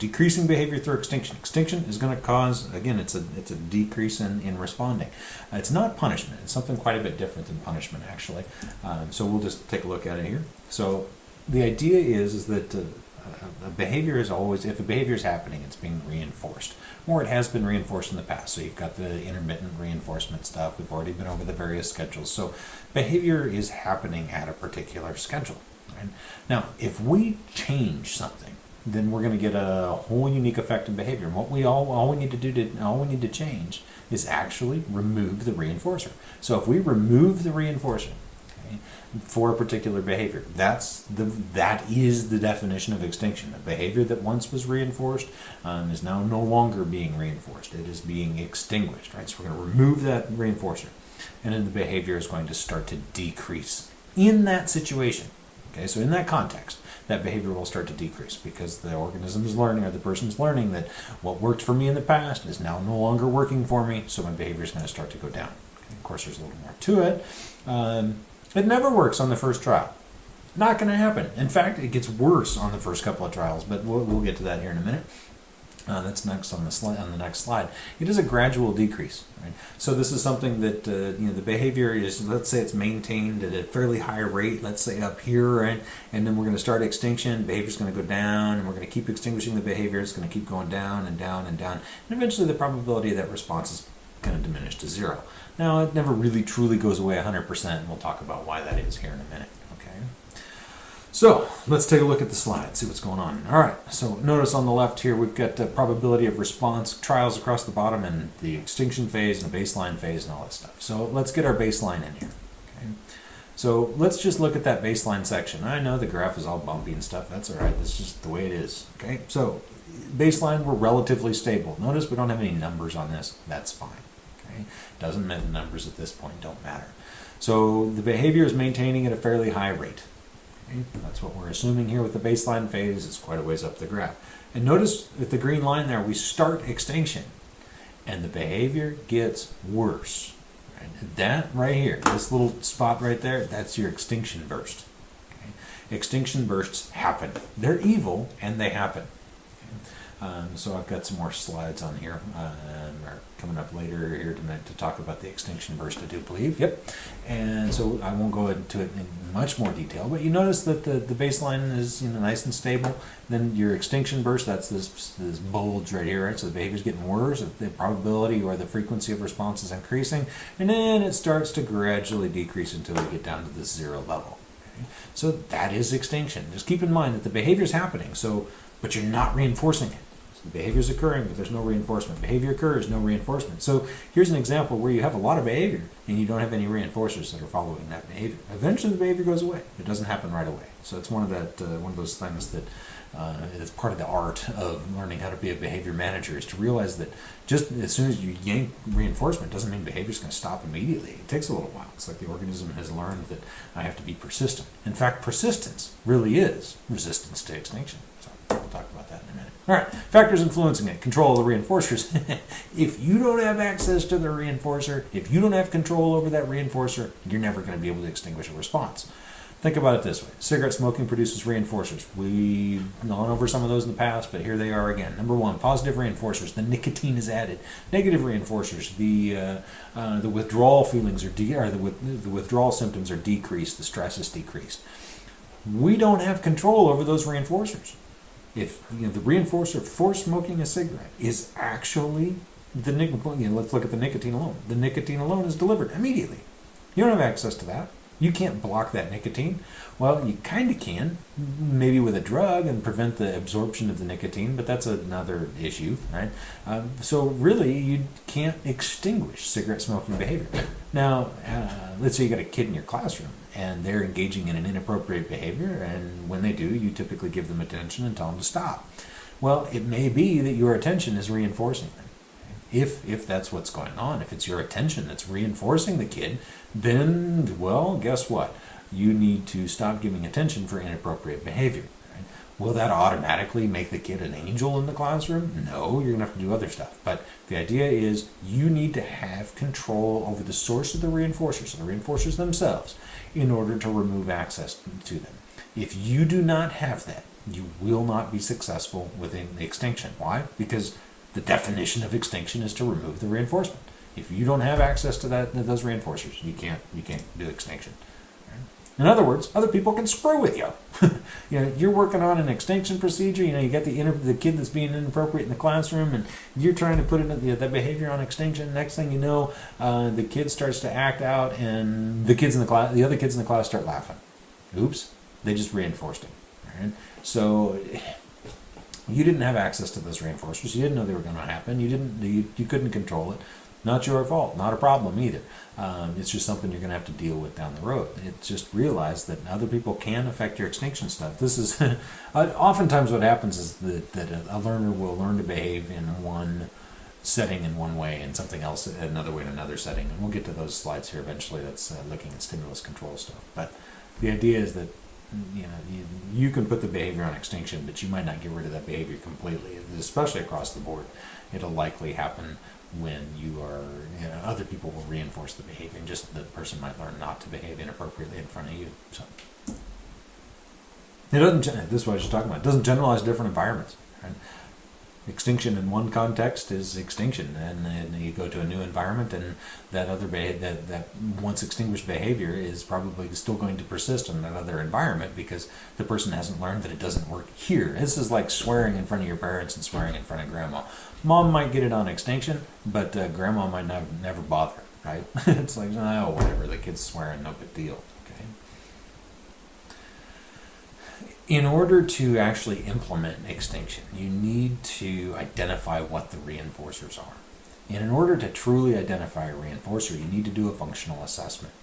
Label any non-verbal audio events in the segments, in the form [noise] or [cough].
decreasing behavior through extinction. Extinction is going to cause, again, it's a it's a decrease in, in responding. Uh, it's not punishment. It's something quite a bit different than punishment, actually. Um, so we'll just take a look at it here. So the idea is is that uh, a behavior is always, if a behavior is happening, it's being reinforced. Or it has been reinforced in the past. So you've got the intermittent reinforcement stuff. We've already been over the various schedules. So behavior is happening at a particular schedule. Right? Now, if we change something, then we're going to get a whole unique effect in behavior. And what we all, all we need to do to, all we need to change is actually remove the reinforcer. So if we remove the reinforcer, for a particular behavior. That's the that is the definition of extinction. A behavior that once was reinforced um, is now no longer being reinforced. It is being extinguished. Right. So we're going to remove that reinforcer, and then the behavior is going to start to decrease in that situation. Okay. So in that context, that behavior will start to decrease because the organism is learning or the person is learning that what worked for me in the past is now no longer working for me. So my behavior is going to start to go down. Okay. Of course, there's a little more to it. Um, it never works on the first trial. Not going to happen. In fact, it gets worse on the first couple of trials, but we'll, we'll get to that here in a minute. Uh, that's next on the. On the next slide, it is a gradual decrease. Right? So this is something that uh, you know the behavior is. Let's say it's maintained at a fairly high rate. Let's say up here, right? And then we're going to start extinction. Behavior is going to go down, and we're going to keep extinguishing the behavior. It's going to keep going down and down and down, and eventually the probability of that response is going to diminish to zero. Now, it never really truly goes away 100%, and we'll talk about why that is here in a minute. Okay. So let's take a look at the slide, see what's going on. All right, so notice on the left here we've got the probability of response trials across the bottom and the extinction phase and the baseline phase and all that stuff. So let's get our baseline in here. Okay. So let's just look at that baseline section. I know the graph is all bumpy and stuff. That's all right. That's just the way it is. Okay. So baseline, we're relatively stable. Notice we don't have any numbers on this. That's fine. Okay? Doesn't mean the numbers at this point don't matter. So the behavior is maintaining at a fairly high rate. That's what we're assuming here with the baseline phase. It's quite a ways up the graph. And notice at the green line there, we start extinction and the behavior gets worse. That right here, this little spot right there, that's your extinction burst. Okay? Extinction bursts happen. They're evil and they happen. Um, so I've got some more slides on here. Um, coming up later here to, to talk about the extinction burst, I do believe. Yep. And so I won't go into it in much more detail, but you notice that the, the baseline is you know nice and stable. Then your extinction burst, that's this this bulge right here, right? So the behavior's getting worse, the probability or the frequency of response is increasing, and then it starts to gradually decrease until we get down to this zero level. Okay? So that is extinction. Just keep in mind that the behavior is happening, so but you're not reinforcing it. Behavior is occurring, but there's no reinforcement. Behavior occurs, no reinforcement. So here's an example where you have a lot of behavior and you don't have any reinforcers that are following that behavior. Eventually, the behavior goes away. It doesn't happen right away. So it's one of that uh, one of those things that uh, is part of the art of learning how to be a behavior manager is to realize that just as soon as you yank reinforcement doesn't mean behavior is going to stop immediately. It takes a little while. It's like the organism has learned that I have to be persistent. In fact, persistence really is resistance to extinction. So we'll talk about that in a minute. All right, factors influencing it. Control of the reinforcers. [laughs] if you don't have access to the reinforcer, if you don't have control over that reinforcer, you're never going to be able to extinguish a response. Think about it this way. Cigarette smoking produces reinforcers. We've gone over some of those in the past, but here they are again. Number one, positive reinforcers. The nicotine is added. Negative reinforcers. The uh, uh, the withdrawal feelings are, de- or the, with- the withdrawal symptoms are decreased. The stress is decreased. We don't have control over those reinforcers if you know the reinforcer for smoking a cigarette is actually the nicotine, you know, let's look at the nicotine alone. The nicotine alone is delivered immediately. You don't have access to that. You can't block that nicotine. Well, you kind of can, maybe with a drug and prevent the absorption of the nicotine, but that's another issue, right? Um, so really, you can't extinguish cigarette smoking behavior. Now, uh, let's say you got a kid in your classroom and they're engaging in an inappropriate behavior, and when they do, you typically give them attention and tell them to stop. Well, it may be that your attention is reinforcing them. If, if that's what's going on, if it's your attention that's reinforcing the kid, then, well, guess what? You need to stop giving attention for inappropriate behavior. Will that automatically make the kid an angel in the classroom? No, you're to have to do other stuff. But the idea is you need to have control over the source of the reinforcers, the reinforcers themselves, in order to remove access to them. If you do not have that, you will not be successful within the extinction. Why? Because the definition of extinction is to remove the reinforcement. If you don't have access to that those reinforcers, you can't you can't do extinction. In other words, other people can screw with you. [laughs] you know, you're working on an extinction procedure. You know, you got the the kid that's being inappropriate in the classroom, and you're trying to put it the, the behavior on extinction. Next thing you know, uh, the kid starts to act out, and the kids in the class, the other kids in the class, start laughing. Oops, they just reinforced him. Right? So you didn't have access to those reinforcers. You didn't know they were going to happen. You didn't. You, you couldn't control it. Not your fault. Not a problem either. Um, it's just something you're going to have to deal with down the road. It's just realize that other people can affect your extinction stuff. This is [laughs] oftentimes what happens is that, that a, a learner will learn to behave in one setting in one way and something else another way in another setting. And we'll get to those slides here eventually. That's uh, looking at stimulus control stuff. But the idea is that you know you, you can put the behavior on extinction, but you might not get rid of that behavior completely, especially across the board. It'll likely happen when you are you know, other people will reinforce the behavior and just the person might learn not to behave inappropriately in front of you so it doesn't this is what i was just talking about it doesn't generalize different environments right? Extinction in one context is extinction and then you go to a new environment and that other that, that once extinguished behavior is probably still going to persist in that other environment because the person hasn't learned that it doesn't work here. This is like swearing in front of your parents and swearing in front of grandma. Mom might get it on extinction but uh, grandma might not, never bother right? [laughs] It's like oh whatever the kid's swearing no big deal in order to actually implement extinction, you need to identify what the reinforcers are. And in order to truly identify a reinforcer, you need to do a functional assessment.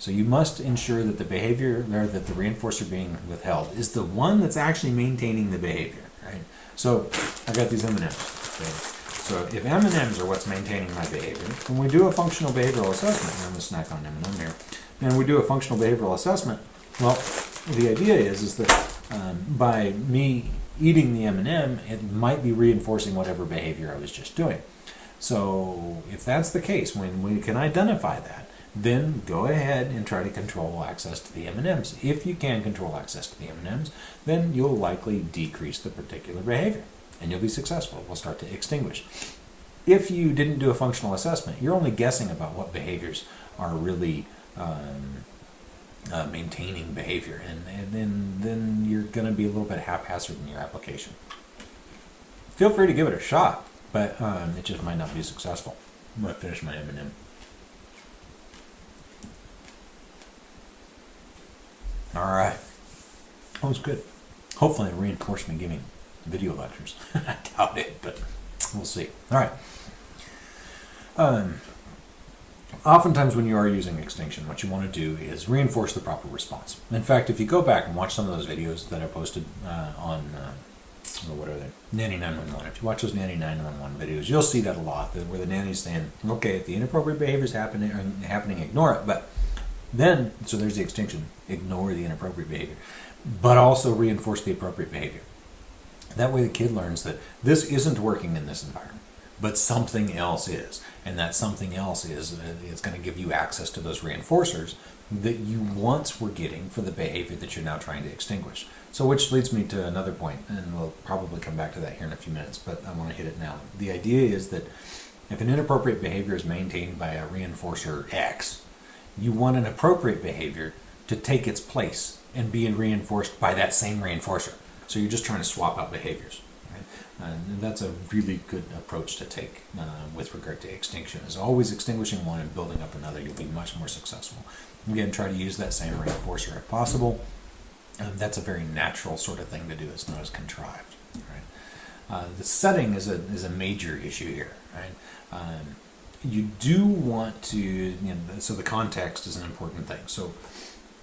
So you must ensure that the behavior or that the reinforcer being withheld is the one that's actually maintaining the behavior. Right? So I got these M&Ms. So if M&Ms are what's maintaining my behavior, when we do a functional behavioral assessment, I'm going to snack on M&M here, and we do a functional behavioral assessment, well, the idea is is that um, by me eating the M&M, it might be reinforcing whatever behavior I was just doing. So if that's the case, when we can identify that, then go ahead and try to control access to the M&Ms. If you can control access to the M&Ms, then you'll likely decrease the particular behavior and you'll be successful. We'll start to extinguish. If you didn't do a functional assessment, you're only guessing about what behaviors are really um, uh, maintaining behavior, and, and then then you're going to be a little bit haphazard in your application. Feel free to give it a shot, but um, it just might not be successful. I'm going to finish my M&M. All right, that was good. Hopefully, it reinforced giving video lectures. [laughs] I doubt it, but we'll see. All right. Um, oftentimes when you are using extinction, what you want to do is reinforce the proper response. In fact, if you go back and watch some of those videos that I posted uh, on, uh, what are they, Nanny 911, if you watch those Nanny 911 videos, you'll see that a lot, where the nanny's saying, okay, if the inappropriate behavior is happening, uh, happening, ignore it, but then, so there's the extinction, ignore the inappropriate behavior, but also reinforce the appropriate behavior. That way the kid learns that this isn't working in this environment but something else is. And that something else is uh, it's going to give you access to those reinforcers that you once were getting for the behavior that you're now trying to extinguish. So, which leads me to another point, and we'll probably come back to that here in a few minutes, but I want to hit it now. The idea is that if an inappropriate behavior is maintained by a reinforcer X, you want an appropriate behavior to take its place and be reinforced by that same reinforcer. So, you're just trying to swap out behaviors. And that's a really good approach to take uh, with regard to extinction. Is always extinguishing one and building up another. You'll be much more successful. Again, try to use that same reinforcer if possible. Um, that's a very natural sort of thing to do. It's not as contrived. Right? Uh, the setting is a is a major issue here. Right? Um, you do want to. You know, so the context is an important thing. So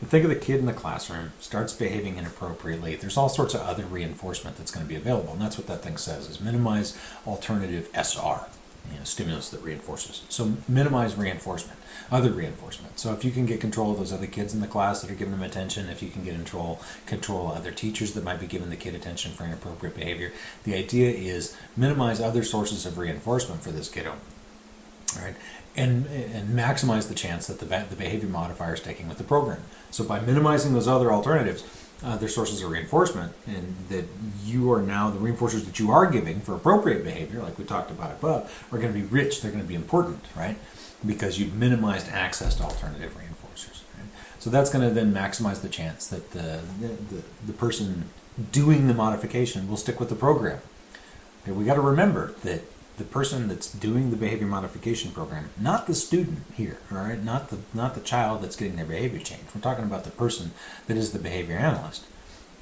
think of the kid in the classroom starts behaving inappropriately. There's all sorts of other reinforcement that's going to be available and that's what that thing says is minimize alternative sr you know, stimulus that reinforces. So minimize reinforcement other reinforcement. So if you can get control of those other kids in the class that are giving them attention if you can get control control other teachers that might be giving the kid attention for inappropriate behavior the idea is minimize other sources of reinforcement for this kiddo right and, and maximize the chance that the, the behavior modifier is taking with the program. So by minimizing those other alternatives, uh, other sources of reinforcement, and that you are now the reinforcers that you are giving for appropriate behavior, like we talked about above, are going to be rich. They're going to be important, right? Because you've minimized access to alternative reinforcers. Right? So that's going to then maximize the chance that the, the, the person doing the modification will stick with the program. Okay, we got to remember that the person that's doing the behavior modification program, not the student here, all right, not the not the child that's getting their behavior changed. We're talking about the person that is the behavior analyst.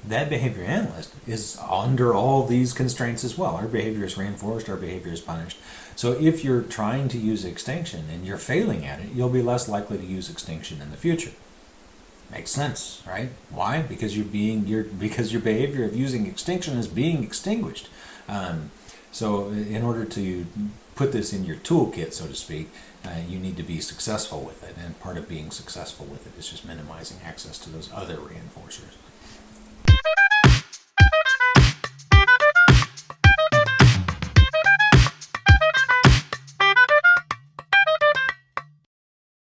That behavior analyst is under all these constraints as well. Our behavior is reinforced, our behavior is punished. So if you're trying to use extinction and you're failing at it, you'll be less likely to use extinction in the future. Makes sense, right? Why? Because you're being your because your behavior of using extinction is being extinguished. Um, so, in order to put this in your toolkit, so to speak, uh, you need to be successful with it. And part of being successful with it is just minimizing access to those other reinforcers.